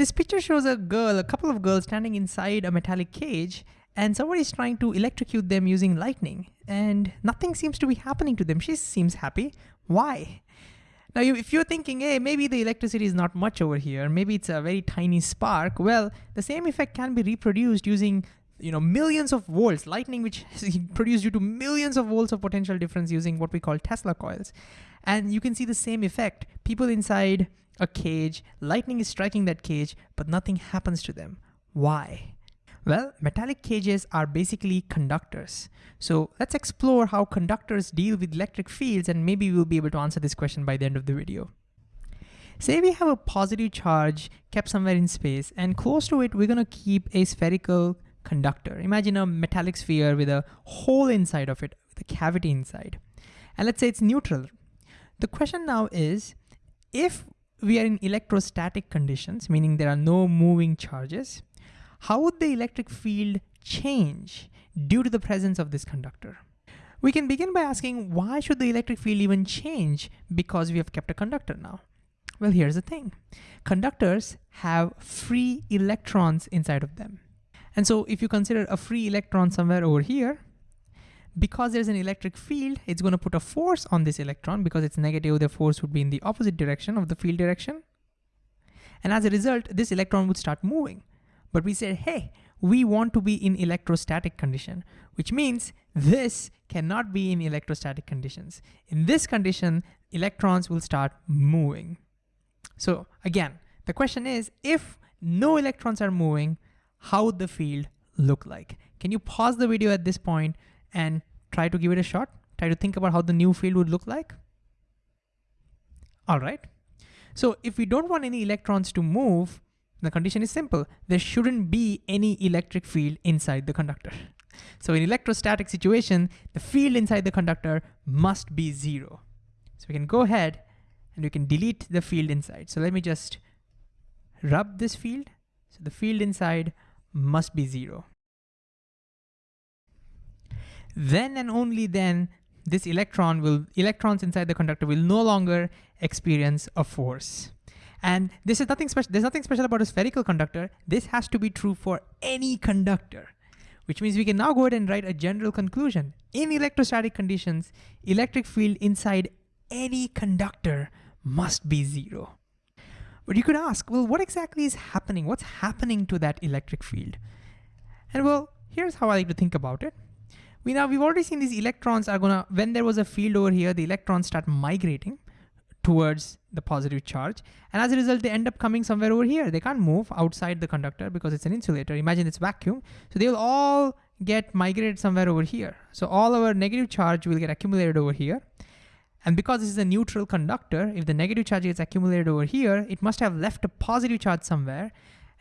This picture shows a girl, a couple of girls standing inside a metallic cage and somebody is trying to electrocute them using lightning and nothing seems to be happening to them. She seems happy. Why? Now, if you're thinking, hey, maybe the electricity is not much over here, maybe it's a very tiny spark, well, the same effect can be reproduced using you know, millions of volts, lightning which is produced due to millions of volts of potential difference using what we call Tesla coils. And you can see the same effect. People inside a cage, lightning is striking that cage, but nothing happens to them. Why? Well, metallic cages are basically conductors. So let's explore how conductors deal with electric fields and maybe we'll be able to answer this question by the end of the video. Say we have a positive charge kept somewhere in space and close to it, we're gonna keep a spherical conductor. Imagine a metallic sphere with a hole inside of it, with a cavity inside. And let's say it's neutral. The question now is, if we are in electrostatic conditions, meaning there are no moving charges, how would the electric field change due to the presence of this conductor? We can begin by asking why should the electric field even change because we have kept a conductor now? Well, here's the thing. Conductors have free electrons inside of them. And so if you consider a free electron somewhere over here, because there's an electric field, it's gonna put a force on this electron because it's negative, the force would be in the opposite direction of the field direction. And as a result, this electron would start moving. But we said, hey, we want to be in electrostatic condition, which means this cannot be in electrostatic conditions. In this condition, electrons will start moving. So again, the question is, if no electrons are moving, how would the field look like? Can you pause the video at this point and try to give it a shot? Try to think about how the new field would look like? All right. So if we don't want any electrons to move, the condition is simple. There shouldn't be any electric field inside the conductor. So in electrostatic situation, the field inside the conductor must be zero. So we can go ahead and we can delete the field inside. So let me just rub this field. So the field inside must be zero. Then and only then this electron will, electrons inside the conductor will no longer experience a force. And this is nothing special, there's nothing special about a spherical conductor. This has to be true for any conductor, which means we can now go ahead and write a general conclusion. In electrostatic conditions, electric field inside any conductor must be zero. But you could ask, well, what exactly is happening? What's happening to that electric field? And well, here's how I like to think about it. We now, we've already seen these electrons are gonna, when there was a field over here, the electrons start migrating towards the positive charge. And as a result, they end up coming somewhere over here. They can't move outside the conductor because it's an insulator. Imagine it's vacuum. So they'll all get migrated somewhere over here. So all our negative charge will get accumulated over here. And because this is a neutral conductor, if the negative charge gets accumulated over here, it must have left a positive charge somewhere.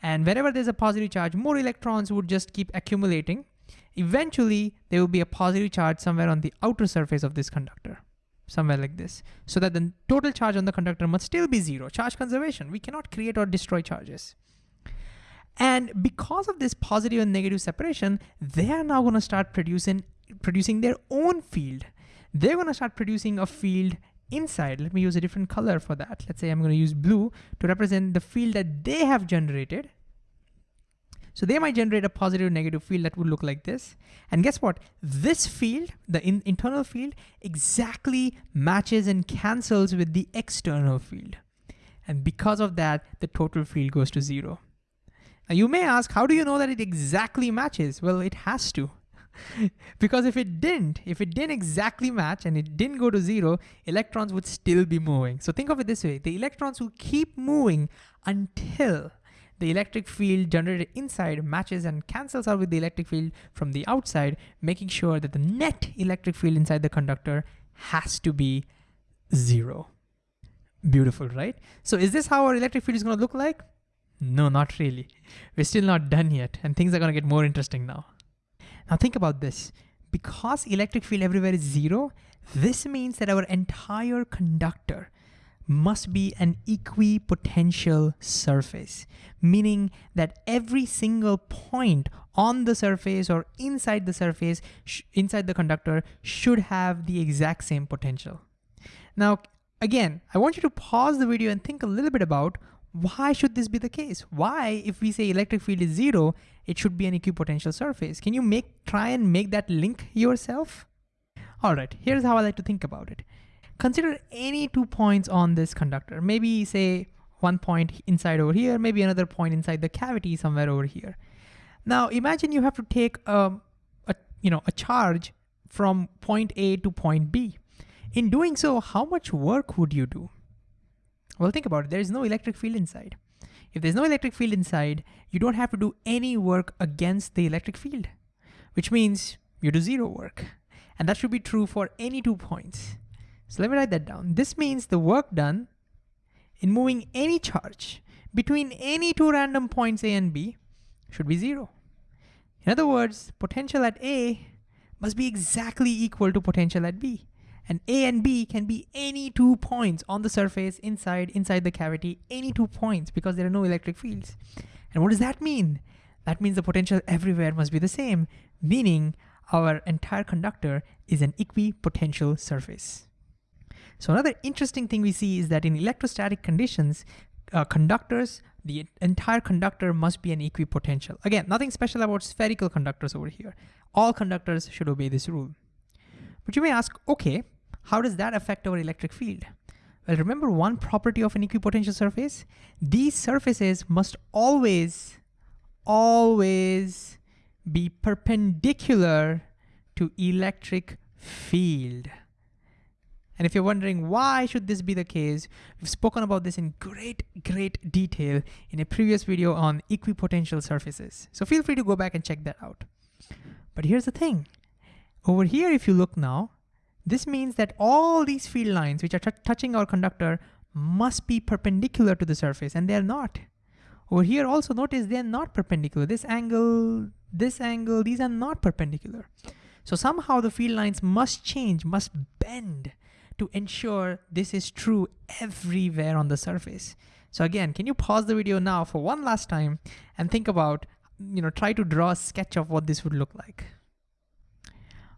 And wherever there's a positive charge, more electrons would just keep accumulating. Eventually, there will be a positive charge somewhere on the outer surface of this conductor, somewhere like this, so that the total charge on the conductor must still be zero, charge conservation. We cannot create or destroy charges. And because of this positive and negative separation, they are now gonna start producing, producing their own field they're gonna start producing a field inside. Let me use a different color for that. Let's say I'm gonna use blue to represent the field that they have generated. So they might generate a positive negative field that would look like this. And guess what? This field, the in internal field, exactly matches and cancels with the external field. And because of that, the total field goes to zero. Now you may ask, how do you know that it exactly matches? Well, it has to. because if it didn't, if it didn't exactly match and it didn't go to zero, electrons would still be moving. So think of it this way, the electrons will keep moving until the electric field generated inside matches and cancels out with the electric field from the outside, making sure that the net electric field inside the conductor has to be zero. Beautiful, right? So is this how our electric field is gonna look like? No, not really. We're still not done yet, and things are gonna get more interesting now. Now think about this. Because electric field everywhere is zero, this means that our entire conductor must be an equipotential surface, meaning that every single point on the surface or inside the surface, inside the conductor, should have the exact same potential. Now, again, I want you to pause the video and think a little bit about why should this be the case? Why, if we say electric field is zero, it should be an equipotential surface? Can you make try and make that link yourself? All right, here's how I like to think about it. Consider any two points on this conductor. Maybe say one point inside over here, maybe another point inside the cavity somewhere over here. Now imagine you have to take a, a you know a charge from point A to point B. In doing so, how much work would you do? Well, think about it. There is no electric field inside. If there's no electric field inside, you don't have to do any work against the electric field, which means you do zero work. And that should be true for any two points. So let me write that down. This means the work done in moving any charge between any two random points A and B should be zero. In other words, potential at A must be exactly equal to potential at B. And A and B can be any two points on the surface, inside, inside the cavity, any two points because there are no electric fields. And what does that mean? That means the potential everywhere must be the same, meaning our entire conductor is an equipotential surface. So another interesting thing we see is that in electrostatic conditions, uh, conductors, the entire conductor must be an equipotential. Again, nothing special about spherical conductors over here. All conductors should obey this rule. But you may ask, okay, how does that affect our electric field? Well, remember one property of an equipotential surface? These surfaces must always, always be perpendicular to electric field. And if you're wondering why should this be the case, we've spoken about this in great, great detail in a previous video on equipotential surfaces. So feel free to go back and check that out. But here's the thing. Over here, if you look now, this means that all these field lines which are touching our conductor must be perpendicular to the surface and they're not. Over here also notice they're not perpendicular. This angle, this angle, these are not perpendicular. So somehow the field lines must change, must bend to ensure this is true everywhere on the surface. So again, can you pause the video now for one last time and think about, you know, try to draw a sketch of what this would look like.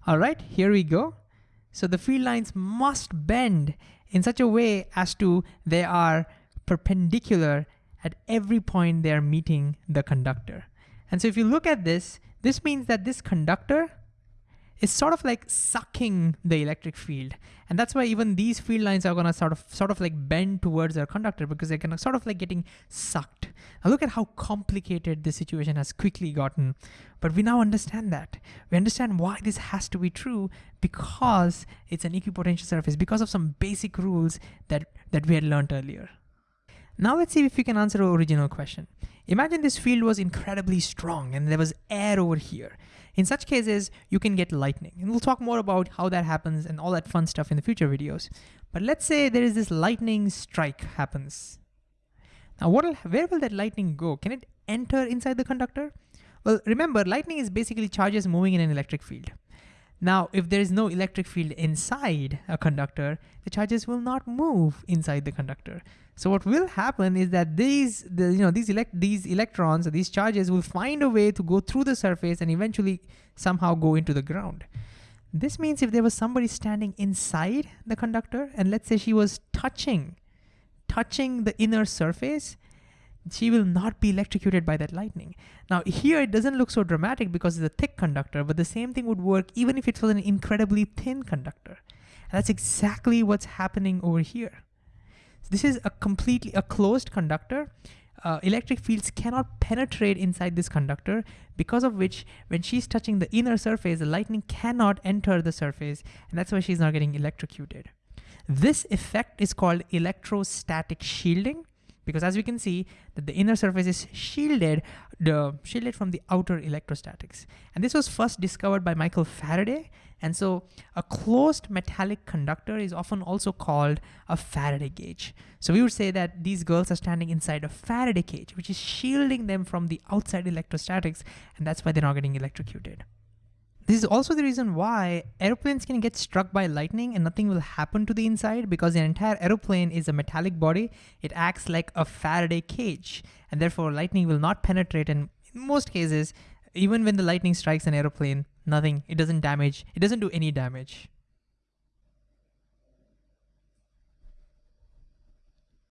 All right, here we go. So the field lines must bend in such a way as to they are perpendicular at every point they are meeting the conductor. And so if you look at this, this means that this conductor is sort of like sucking the electric field. And that's why even these field lines are gonna sort of sort of like bend towards their conductor because they're gonna sort of like getting sucked. Now look at how complicated this situation has quickly gotten. But we now understand that. We understand why this has to be true because it's an equipotential surface, because of some basic rules that, that we had learned earlier. Now let's see if we can answer our original question. Imagine this field was incredibly strong and there was air over here. In such cases, you can get lightning. And we'll talk more about how that happens and all that fun stuff in the future videos. But let's say there is this lightning strike happens. Now, what will, where will that lightning go? Can it enter inside the conductor? Well, remember, lightning is basically charges moving in an electric field. Now, if there is no electric field inside a conductor, the charges will not move inside the conductor. So what will happen is that these, the, you know, these, elect these electrons or these charges will find a way to go through the surface and eventually somehow go into the ground. This means if there was somebody standing inside the conductor and let's say she was touching, touching the inner surface, she will not be electrocuted by that lightning. Now here it doesn't look so dramatic because it's a thick conductor, but the same thing would work even if it was an incredibly thin conductor. And that's exactly what's happening over here. So this is a completely a closed conductor. Uh, electric fields cannot penetrate inside this conductor because of which when she's touching the inner surface, the lightning cannot enter the surface and that's why she's not getting electrocuted. This effect is called electrostatic shielding because as we can see that the inner surface is shielded, the, shielded from the outer electrostatics. And this was first discovered by Michael Faraday. And so a closed metallic conductor is often also called a Faraday cage. So we would say that these girls are standing inside a Faraday cage, which is shielding them from the outside electrostatics. And that's why they're not getting electrocuted. This is also the reason why airplanes can get struck by lightning and nothing will happen to the inside because the entire aeroplane is a metallic body. It acts like a Faraday cage and therefore lightning will not penetrate and in most cases, even when the lightning strikes an aeroplane, nothing, it doesn't damage, it doesn't do any damage.